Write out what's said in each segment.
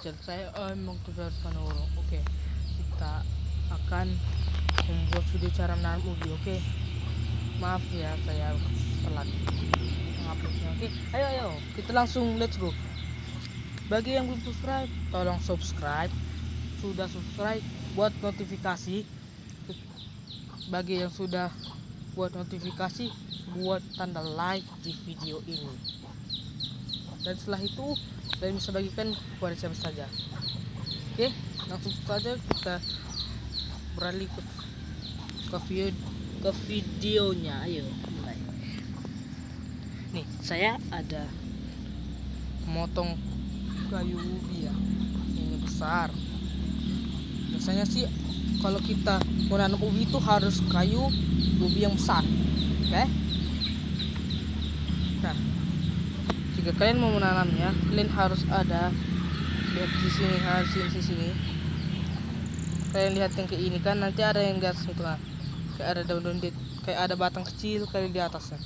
channel saya emang tugas Panoro oke kita akan membuat video cara menanam ubi oke? Maaf ya saya telat menguploadnya oke? Ayo ayo kita langsung let's go. Bagi yang belum subscribe tolong subscribe. Sudah subscribe buat notifikasi. Bagi yang sudah buat notifikasi buat tanda like di video ini dan setelah itu kalian bisa bagikan kepada siapa saja. Oke langsung saja kita beralih ke ke video ke videonya. Ayo mulai. Nih saya ada motong kayu ubi ya. Ini besar. Biasanya sih kalau kita menanam ubi itu harus kayu ubi yang besar. Oke? Nah jika kalian mau menanamnya kalian harus ada lihat di sini harus di sini. Kalian lihat yang kayak ini kan nanti ada yang di atas itu kan kayak ada daun-daun kayak ada batang kecil kali di atasnya.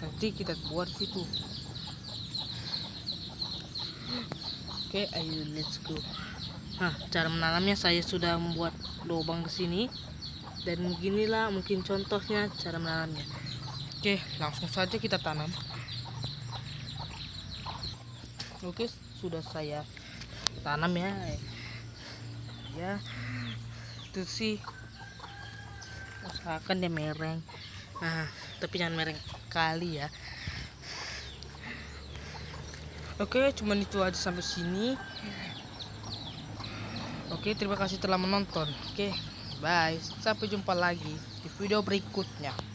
Nanti kita buat situ. Oke ayo let's go. Nah cara menanamnya saya sudah membuat lubang di sini. Dan beginilah mungkin contohnya cara menanamnya. Oke langsung saja kita tanam oke sudah saya tanam ya ya itu sih usahakan dia mereng nah tapi jangan mereng kali ya Oke, cuman itu aja sampai sini. Oke, terima kasih telah menonton. Oke, bye. Sampai jumpa lagi di video berikutnya.